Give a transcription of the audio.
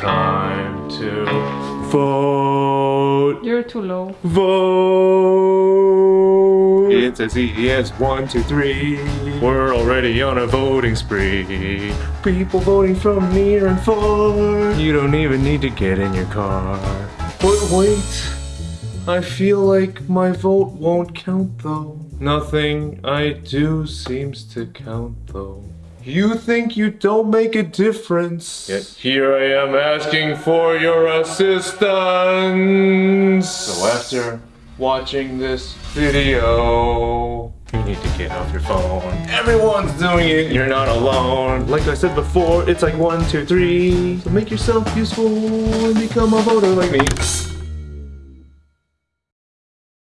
time to vote. You're too low. Vote. It's as easy as one, two, three. We're already on a voting spree. People voting from near and far. You don't even need to get in your car. But wait, I feel like my vote won't count though. Nothing I do seems to count though. You think you don't make a difference. Yet here I am asking for your assistance. So after watching this video, you need to get off your phone. Everyone's doing it. You're not alone. Like I said before, it's like one, two, three. So make yourself useful and become a voter like me.